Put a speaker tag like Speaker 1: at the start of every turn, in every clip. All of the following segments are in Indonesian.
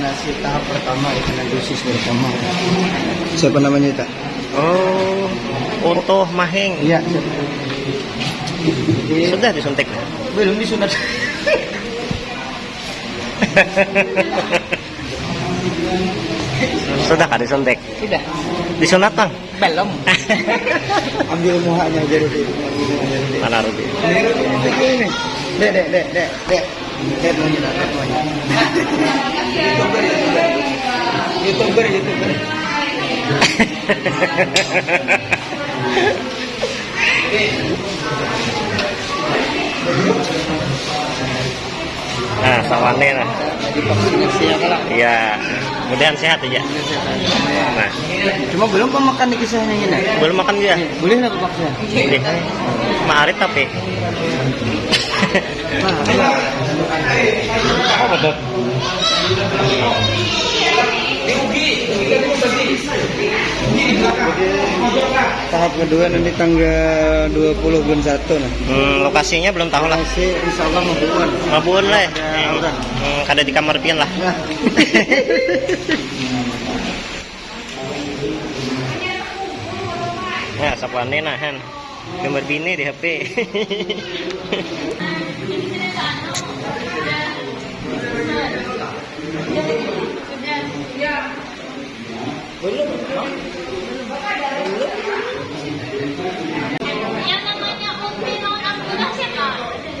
Speaker 1: vaksinasi tahap pertama dengan dosis pertama. Siapa namanya itu?
Speaker 2: Oh, Oto Maheng.
Speaker 1: Iya.
Speaker 2: Sudah disuntik.
Speaker 1: Belum disunat.
Speaker 2: Sudah kah disuntik?
Speaker 1: Sudah.
Speaker 2: Disunat bang?
Speaker 1: Belum. Ambil muhanya jadi
Speaker 2: Mana Ruby?
Speaker 1: Ini. Dek, dek, dek, dek, YouTuber, YouTuber.
Speaker 2: Nah, sawane lah.
Speaker 1: Ya.
Speaker 2: Iya, mudahan sehat aja. Nah,
Speaker 1: Cuma belum pemakan di kisahnya ini.
Speaker 2: belum makan dia.
Speaker 1: Boleh nggak vaksin?
Speaker 2: Boleh. Maarit tapi. Oh, betul.
Speaker 1: Tahap kedua nanti tanggal 20 bulan 1 nah.
Speaker 2: Hmm, lokasinya belum tahu lah.
Speaker 1: Masih insya Allah membuat.
Speaker 2: Mabun lah.
Speaker 1: Ada aura.
Speaker 2: Hmm, kada di kamar pian lah.
Speaker 1: Nah.
Speaker 2: Ya, sapane nah han. Gambar bini di HP.
Speaker 3: Yang namanya Uti non Abdullah siapa? Uti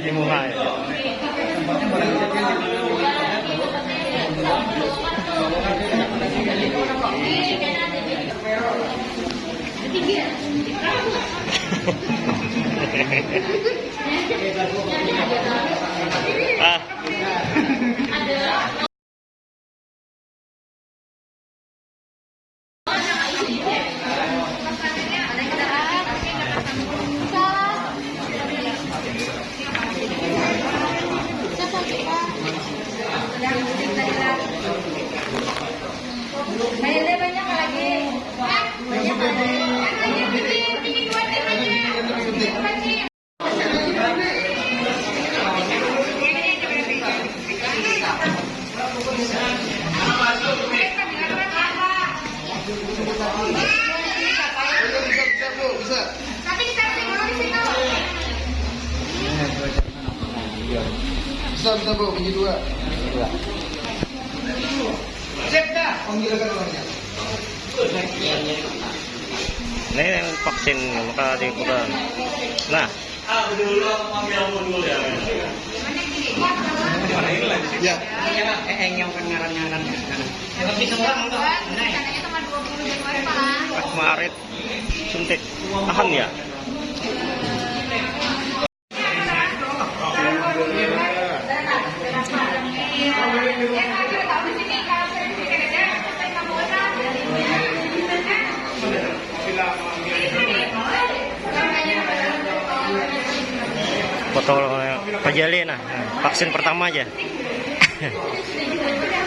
Speaker 1: di
Speaker 2: muka ya. ah,
Speaker 1: Bisa bisa bagi dua. Cek dah. Akan orangnya.
Speaker 2: ini yang vaksin maka. Nah,
Speaker 1: Ya.
Speaker 3: Rencananya cuma 20 Januari Pak.
Speaker 2: pas Maret suntik tahan ya. Foto Pak Jali nah, vaksin pertama aja.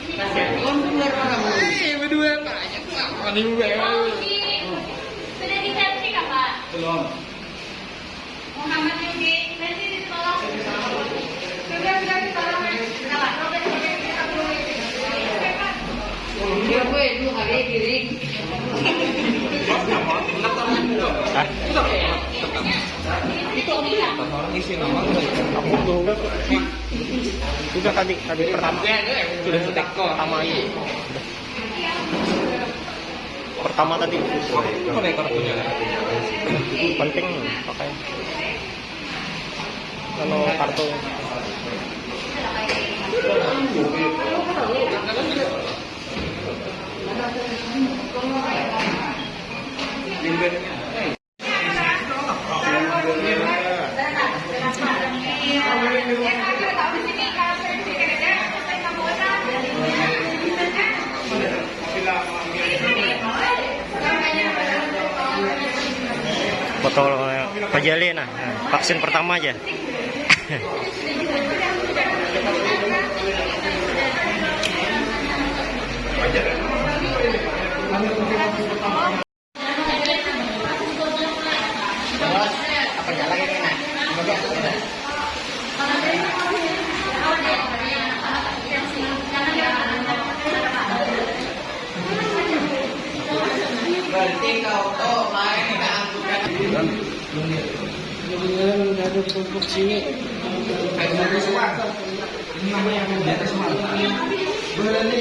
Speaker 4: Eh, berdua
Speaker 3: di- Sudah di-setting apa?
Speaker 1: Belum.
Speaker 3: Muhammad Yugi, nanti ditolong. Sudah, sudah
Speaker 2: Sudah tadi tadi pertama.
Speaker 4: sudah setek pertama ini.
Speaker 2: Pertama tadi. Penting pakai. Kalau kartu botol pajalin nah, vaksin pertama aja.
Speaker 1: angkutan.
Speaker 4: ada di kelompok sini.
Speaker 1: Ini namanya yang di atas malam. Berani